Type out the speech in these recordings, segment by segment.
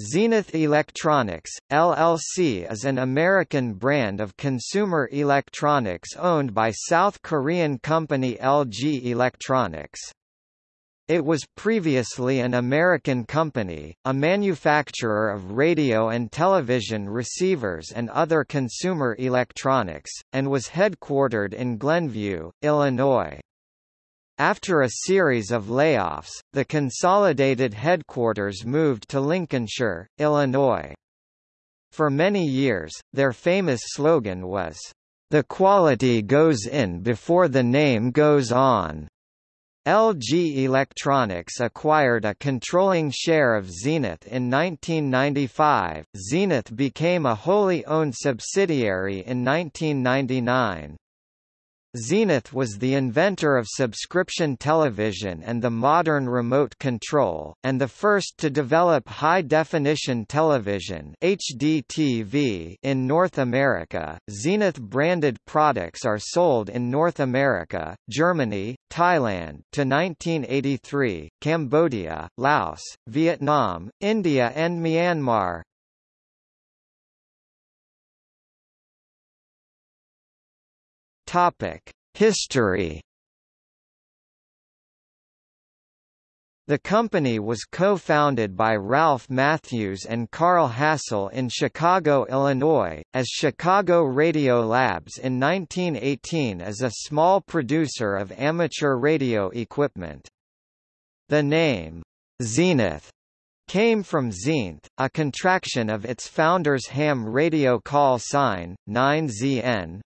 Zenith Electronics, LLC is an American brand of consumer electronics owned by South Korean company LG Electronics. It was previously an American company, a manufacturer of radio and television receivers and other consumer electronics, and was headquartered in Glenview, Illinois. After a series of layoffs, the consolidated headquarters moved to Lincolnshire, Illinois. For many years, their famous slogan was, "The quality goes in before the name goes on." LG Electronics acquired a controlling share of Zenith in 1995. Zenith became a wholly owned subsidiary in 1999. Zenith was the inventor of subscription television and the modern remote control, and the first to develop high-definition television HDTV in North America. Zenith-branded products are sold in North America, Germany, Thailand to 1983, Cambodia, Laos, Vietnam, India and Myanmar. History. The company was co-founded by Ralph Matthews and Karl Hassel in Chicago, Illinois, as Chicago Radio Labs in 1918 as a small producer of amateur radio equipment. The name, Zenith, came from Zenith, a contraction of its founder's ham radio call sign, 9ZN,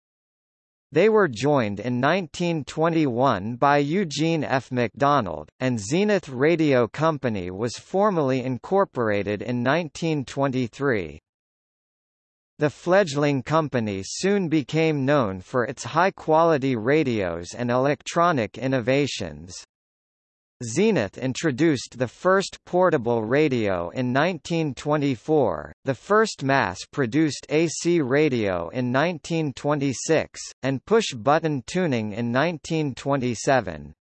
they were joined in 1921 by Eugene F. McDonald, and Zenith Radio Company was formally incorporated in 1923. The fledgling company soon became known for its high-quality radios and electronic innovations. Zenith introduced the first portable radio in 1924, the first mass-produced AC radio in 1926, and push-button tuning in 1927.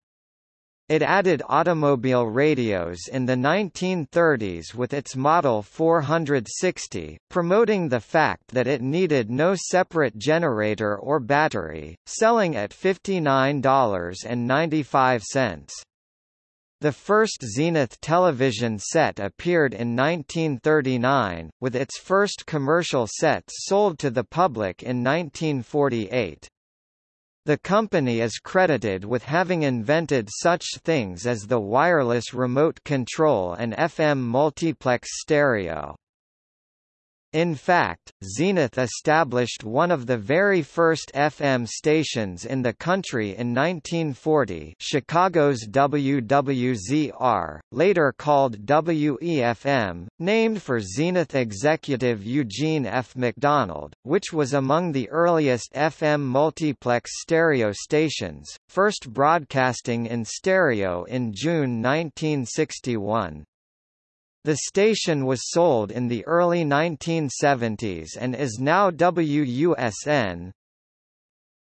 It added automobile radios in the 1930s with its Model 460, promoting the fact that it needed no separate generator or battery, selling at $59.95. The first Zenith television set appeared in 1939, with its first commercial sets sold to the public in 1948. The company is credited with having invented such things as the wireless remote control and FM multiplex stereo. In fact, Zenith established one of the very first FM stations in the country in 1940 Chicago's WWZR, later called WEFM, named for Zenith executive Eugene F. McDonald, which was among the earliest FM multiplex stereo stations, first broadcasting in stereo in June 1961. The station was sold in the early 1970s and is now WUSN,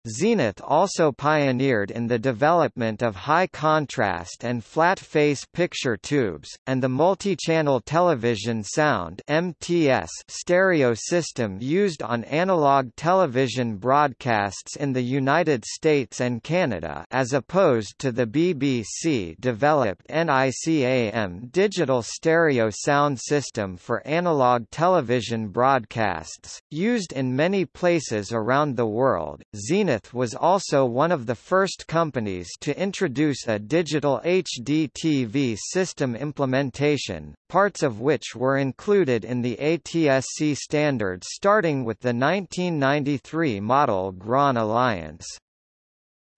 Zenith also pioneered in the development of high-contrast and flat-face picture tubes, and the multi-channel television sound MTS stereo system used on analog television broadcasts in the United States and Canada as opposed to the BBC-developed NICAM digital stereo sound system for analog television broadcasts, used in many places around the world. Zenith Zenith was also one of the first companies to introduce a digital HDTV system implementation, parts of which were included in the ATSC standards starting with the 1993 model Grand Alliance.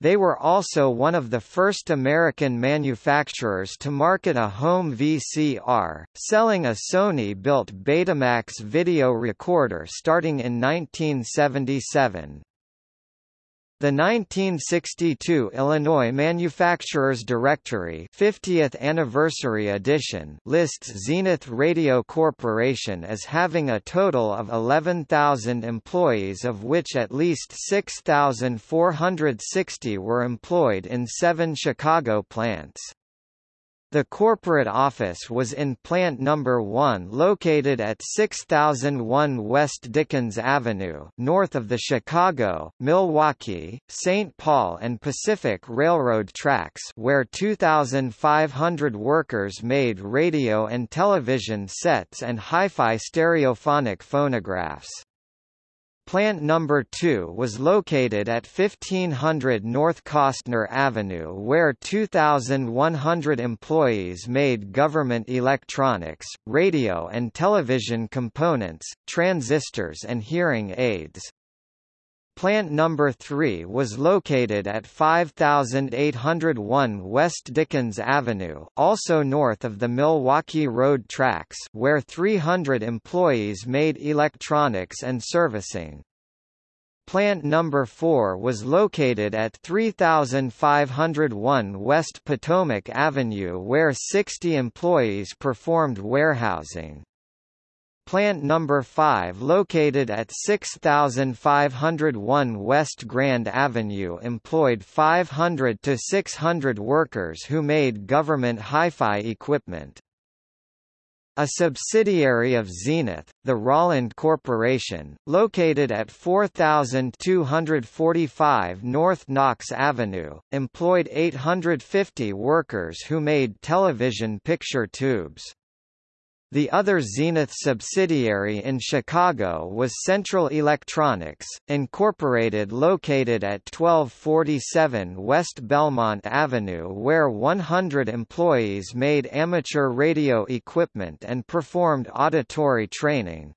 They were also one of the first American manufacturers to market a home VCR, selling a Sony-built Betamax video recorder starting in 1977. The 1962 Illinois Manufacturers Directory 50th Anniversary Edition lists Zenith Radio Corporation as having a total of 11,000 employees of which at least 6,460 were employed in seven Chicago plants. The corporate office was in Plant No. 1 located at 6001 West Dickens Avenue north of the Chicago, Milwaukee, St. Paul and Pacific Railroad tracks where 2,500 workers made radio and television sets and hi-fi stereophonic phonographs. Plant number 2 was located at 1500 North Kostner Avenue where 2,100 employees made government electronics, radio and television components, transistors and hearing aids. Plant number 3 was located at 5801 West Dickens Avenue, also north of the Milwaukee Road tracks, where 300 employees made electronics and servicing. Plant number 4 was located at 3501 West Potomac Avenue where 60 employees performed warehousing. Plant number 5 located at 6501 West Grand Avenue employed 500 to 600 workers who made government hi-fi equipment. A subsidiary of Zenith, the Rauland Corporation, located at 4245 North Knox Avenue, employed 850 workers who made television picture tubes. The other Zenith subsidiary in Chicago was Central Electronics, Incorporated located at 1247 West Belmont Avenue where 100 employees made amateur radio equipment and performed auditory training.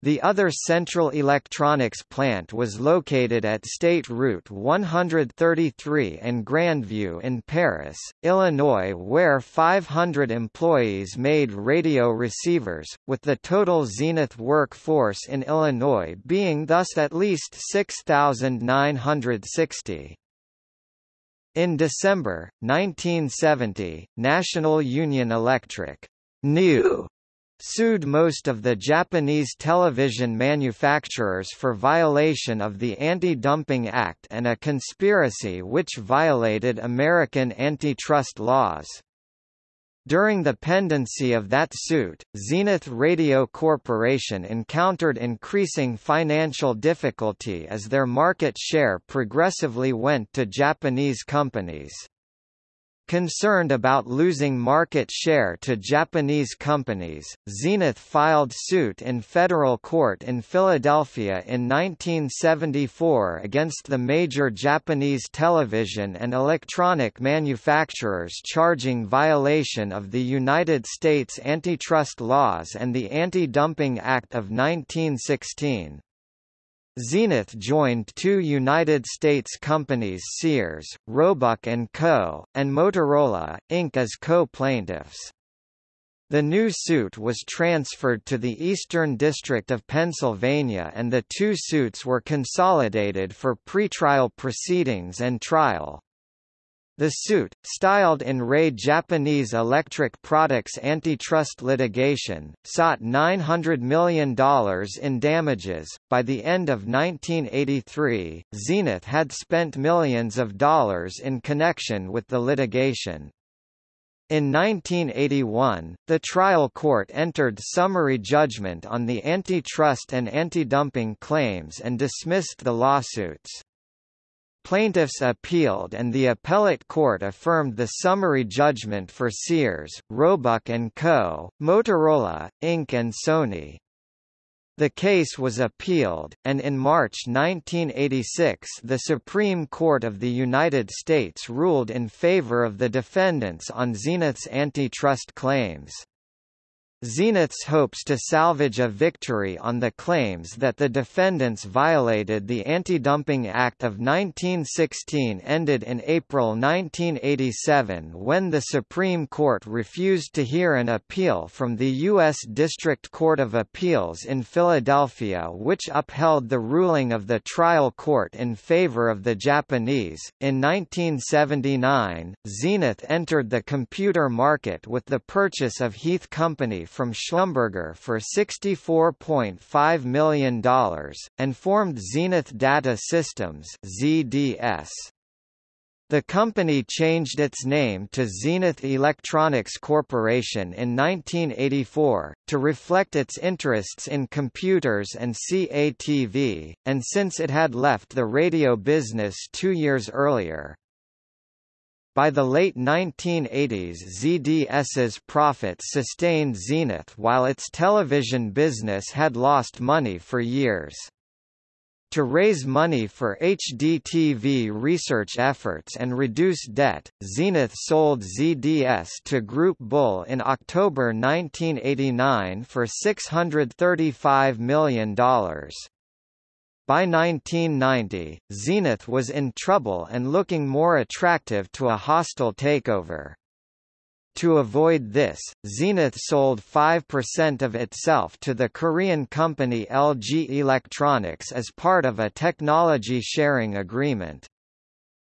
The other Central Electronics plant was located at State Route 133 and Grandview in Paris, Illinois where 500 employees made radio receivers, with the total Zenith workforce in Illinois being thus at least 6,960. In December, 1970, National Union Electric new sued most of the Japanese television manufacturers for violation of the Anti-Dumping Act and a conspiracy which violated American antitrust laws. During the pendency of that suit, Zenith Radio Corporation encountered increasing financial difficulty as their market share progressively went to Japanese companies. Concerned about losing market share to Japanese companies, Zenith filed suit in federal court in Philadelphia in 1974 against the major Japanese television and electronic manufacturers charging violation of the United States antitrust laws and the Anti-Dumping Act of 1916. Zenith joined two United States companies Sears, Roebuck & Co., and Motorola, Inc. as co-plaintiffs. The new suit was transferred to the Eastern District of Pennsylvania and the two suits were consolidated for pretrial proceedings and trial. The suit, styled in Re Japanese Electric Products antitrust litigation, sought $900 million in damages. By the end of 1983, Zenith had spent millions of dollars in connection with the litigation. In 1981, the trial court entered summary judgment on the antitrust and anti-dumping claims and dismissed the lawsuits. Plaintiffs appealed and the appellate court affirmed the summary judgment for Sears, Roebuck & Co., Motorola, Inc. and Sony. The case was appealed, and in March 1986 the Supreme Court of the United States ruled in favor of the defendants on Zenith's antitrust claims. Zenith's hopes to salvage a victory on the claims that the defendants violated the Anti-Dumping Act of 1916 ended in April 1987 when the Supreme Court refused to hear an appeal from the U.S. District Court of Appeals in Philadelphia which upheld the ruling of the trial court in favor of the Japanese. In 1979, Zenith entered the computer market with the purchase of Heath Company from Schlumberger for $64.5 million, and formed Zenith Data Systems ZDS. The company changed its name to Zenith Electronics Corporation in 1984, to reflect its interests in computers and CATV, and since it had left the radio business two years earlier. By the late 1980s ZDS's profits sustained Zenith while its television business had lost money for years. To raise money for HDTV research efforts and reduce debt, Zenith sold ZDS to Groupe Bull in October 1989 for $635 million. By 1990, Zenith was in trouble and looking more attractive to a hostile takeover. To avoid this, Zenith sold 5% of itself to the Korean company LG Electronics as part of a technology sharing agreement.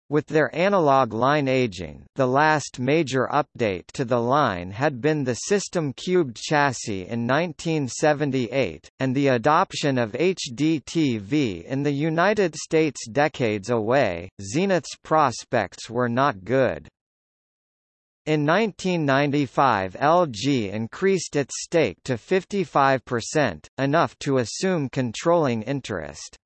With their analog line aging, the last major update to the line had been the System Cubed chassis in 1978, and the adoption of HDTV in the United States decades away, Zenith's prospects were not good. In 1995 LG increased its stake to 55%, enough to assume controlling interest.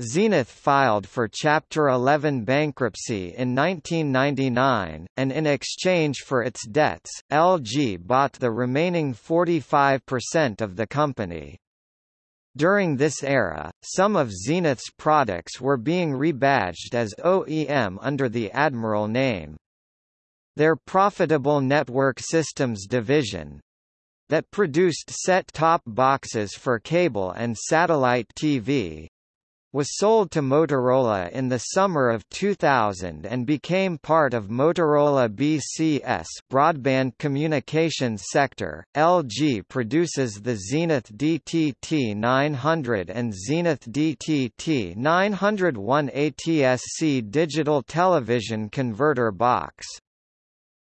Zenith filed for Chapter 11 bankruptcy in 1999, and in exchange for its debts, LG bought the remaining 45% of the company. During this era, some of Zenith's products were being rebadged as OEM under the Admiral name. Their profitable Network Systems division that produced set-top boxes for cable and satellite TV was sold to Motorola in the summer of 2000 and became part of Motorola BCS broadband communications sector. LG produces the Zenith DTT 900 and Zenith DTT 901 ATSC digital television converter box.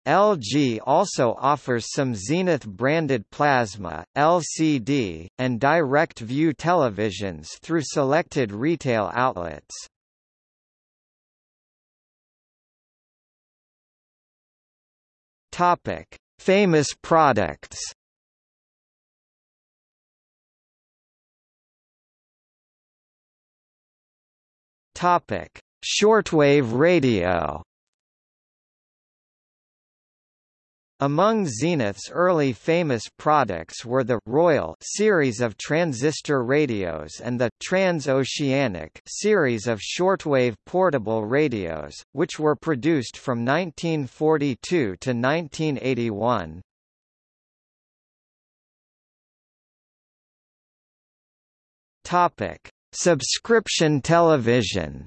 LG also offers some Zenith-branded plasma, LCD, and direct view televisions through selected retail outlets. Topic: Famous products. Topic: Shortwave radio. Among Zenith's early famous products were the Royal series of transistor radios and the Transoceanic series of shortwave portable radios, which were produced from 1942 to 1981. Topic: Subscription television.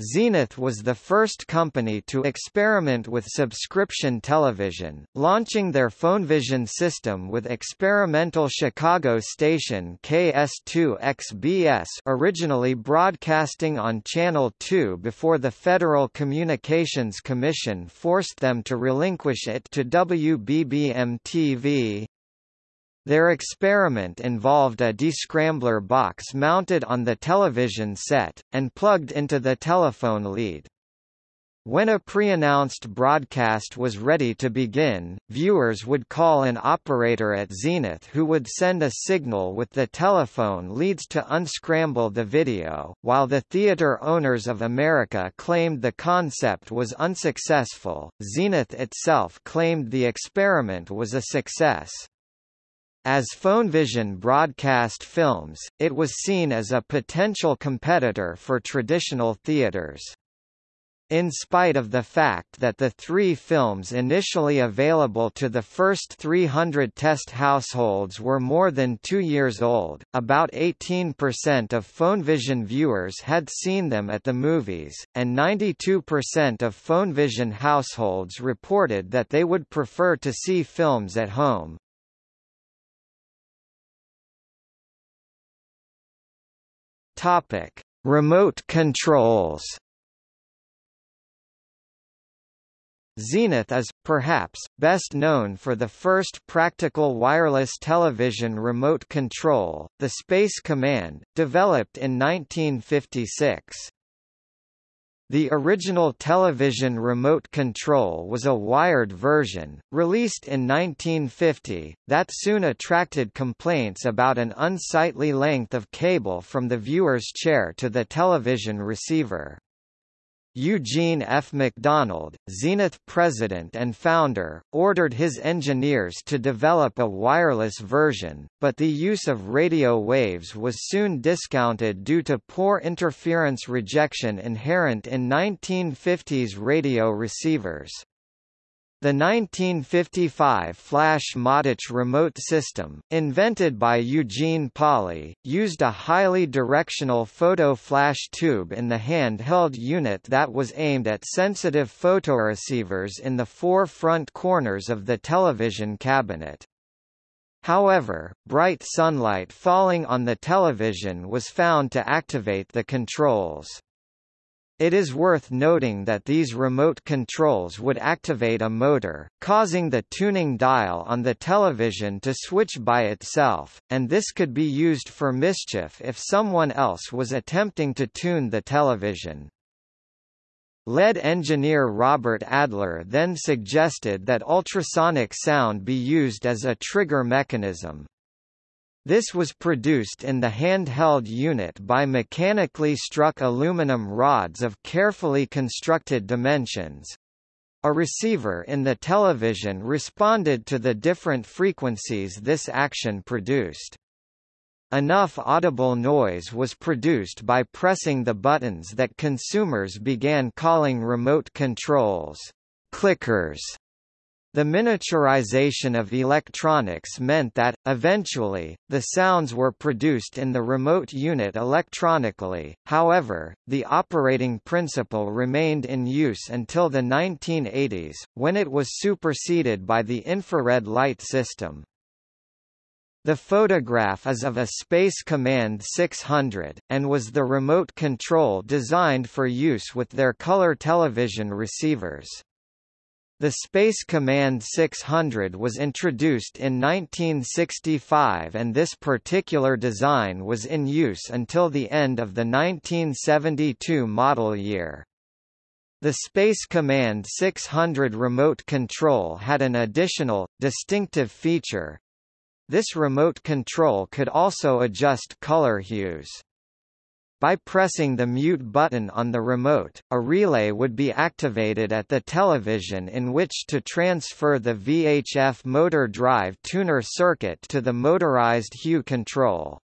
Zenith was the first company to experiment with subscription television, launching their PhoneVision system with experimental Chicago station KS2XBS originally broadcasting on Channel 2 before the Federal Communications Commission forced them to relinquish it to WBBM-TV. Their experiment involved a descrambler box mounted on the television set, and plugged into the telephone lead. When a pre-announced broadcast was ready to begin, viewers would call an operator at Zenith who would send a signal with the telephone leads to unscramble the video. While the Theater Owners of America claimed the concept was unsuccessful, Zenith itself claimed the experiment was a success. As PhoneVision broadcast films, it was seen as a potential competitor for traditional theaters. In spite of the fact that the three films initially available to the first 300 test households were more than two years old, about 18% of PhoneVision viewers had seen them at the movies, and 92% of PhoneVision households reported that they would prefer to see films at home. Topic: Remote controls. Zenith is, perhaps, best known for the first practical wireless television remote control, the Space Command, developed in 1956. The original television remote control was a wired version, released in 1950, that soon attracted complaints about an unsightly length of cable from the viewer's chair to the television receiver. Eugene F. McDonald, Zenith president and founder, ordered his engineers to develop a wireless version, but the use of radio waves was soon discounted due to poor interference rejection inherent in 1950s radio receivers. The 1955 Flash Motich remote system, invented by Eugene Polley, used a highly directional photo flash tube in the handheld unit that was aimed at sensitive photoreceivers in the four front corners of the television cabinet. However, bright sunlight falling on the television was found to activate the controls. It is worth noting that these remote controls would activate a motor, causing the tuning dial on the television to switch by itself, and this could be used for mischief if someone else was attempting to tune the television. Lead engineer Robert Adler then suggested that ultrasonic sound be used as a trigger mechanism. This was produced in the handheld unit by mechanically struck aluminum rods of carefully constructed dimensions. A receiver in the television responded to the different frequencies this action produced. Enough audible noise was produced by pressing the buttons that consumers began calling remote controls clickers. The miniaturization of electronics meant that, eventually, the sounds were produced in the remote unit electronically, however, the operating principle remained in use until the 1980s, when it was superseded by the infrared light system. The photograph is of a Space Command 600, and was the remote control designed for use with their color television receivers. The Space Command 600 was introduced in 1965 and this particular design was in use until the end of the 1972 model year. The Space Command 600 remote control had an additional, distinctive feature. This remote control could also adjust color hues. By pressing the mute button on the remote, a relay would be activated at the television in which to transfer the VHF motor drive tuner circuit to the motorized hue control.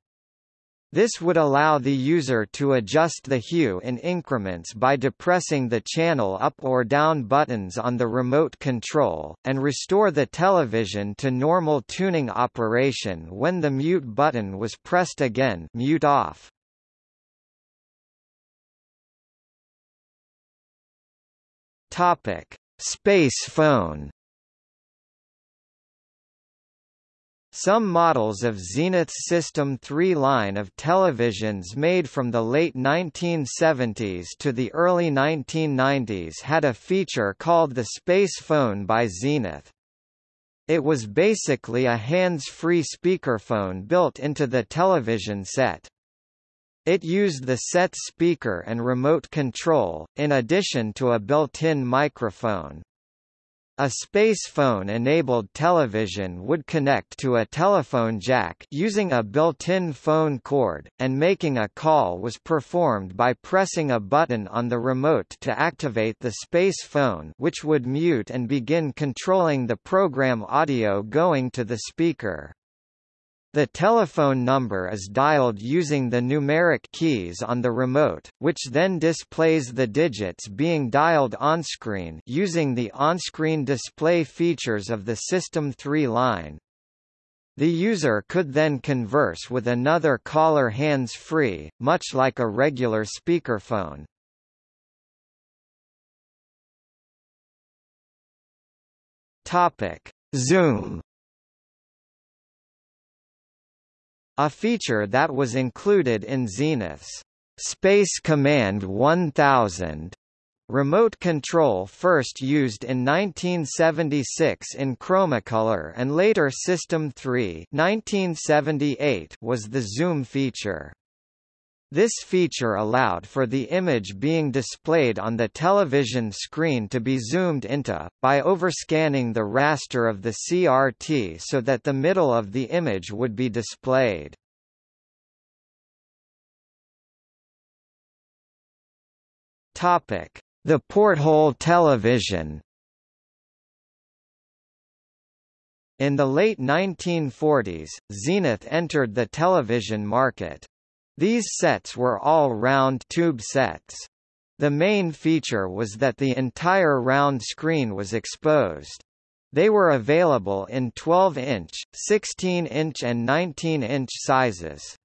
This would allow the user to adjust the hue in increments by depressing the channel up or down buttons on the remote control, and restore the television to normal tuning operation when the mute button was pressed again mute off. Topic: Space phone. Some models of Zenith's System 3 line of televisions made from the late 1970s to the early 1990s had a feature called the Space Phone by Zenith. It was basically a hands-free speakerphone built into the television set. It used the set speaker and remote control, in addition to a built-in microphone. A space phone-enabled television would connect to a telephone jack using a built-in phone cord, and making a call was performed by pressing a button on the remote to activate the space phone which would mute and begin controlling the program audio going to the speaker. The telephone number is dialed using the numeric keys on the remote, which then displays the digits being dialed onscreen using the on-screen display features of the System 3 line. The user could then converse with another caller hands-free, much like a regular speakerphone. Topic: Zoom A feature that was included in Zenith's Space Command 1000 remote control first used in 1976 in Chromacolor and later System 3 1978 was the zoom feature. This feature allowed for the image being displayed on the television screen to be zoomed into, by overscanning the raster of the CRT so that the middle of the image would be displayed. The porthole television In the late 1940s, Zenith entered the television market. These sets were all round tube sets. The main feature was that the entire round screen was exposed. They were available in 12-inch, 16-inch and 19-inch sizes.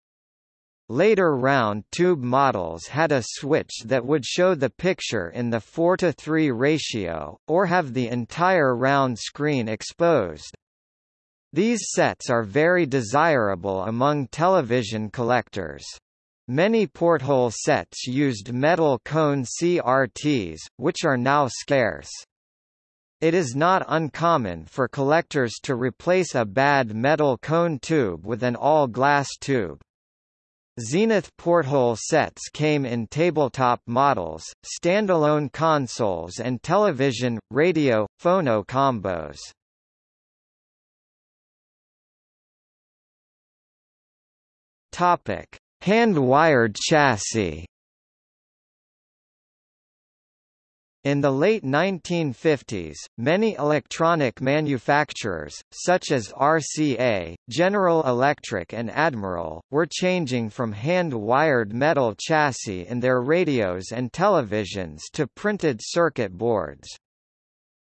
Later round tube models had a switch that would show the picture in the 4 to 3 ratio, or have the entire round screen exposed. These sets are very desirable among television collectors. Many porthole sets used metal cone CRTs, which are now scarce. It is not uncommon for collectors to replace a bad metal cone tube with an all-glass tube. Zenith porthole sets came in tabletop models, standalone consoles and television, radio, phono combos. Topic: Hand-wired chassis. In the late 1950s, many electronic manufacturers, such as RCA, General Electric and Admiral, were changing from hand-wired metal chassis in their radios and televisions to printed circuit boards.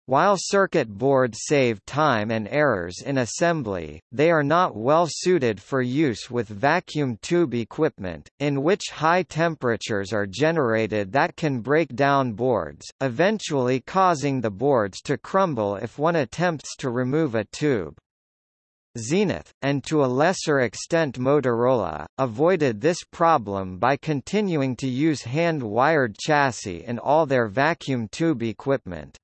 While circuit boards save time and errors in assembly, they are not well suited for use with vacuum tube equipment, in which high temperatures are generated that can break down boards, eventually causing the boards to crumble if one attempts to remove a tube. Zenith, and to a lesser extent Motorola, avoided this problem by continuing to use hand-wired chassis in all their vacuum tube equipment.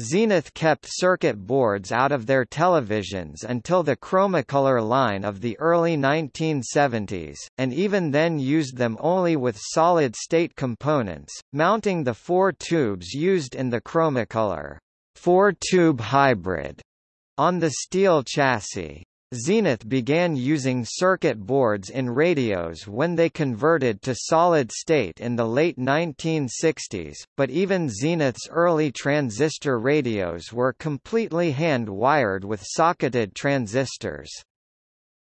Zenith kept circuit boards out of their televisions until the Chromacolor line of the early 1970s, and even then used them only with solid-state components, mounting the four tubes used in the Chromacolor four-tube hybrid on the steel chassis. Zenith began using circuit boards in radios when they converted to solid state in the late 1960s, but even Zenith's early transistor radios were completely hand-wired with socketed transistors.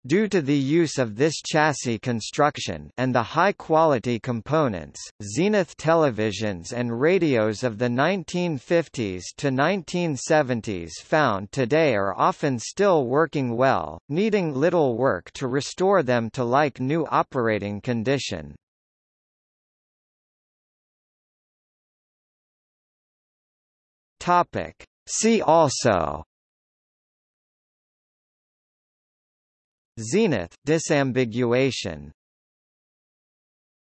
Due to the use of this chassis construction and the high-quality components, Zenith televisions and radios of the 1950s to 1970s found today are often still working well, needing little work to restore them to like new operating condition. See also Zenith disambiguation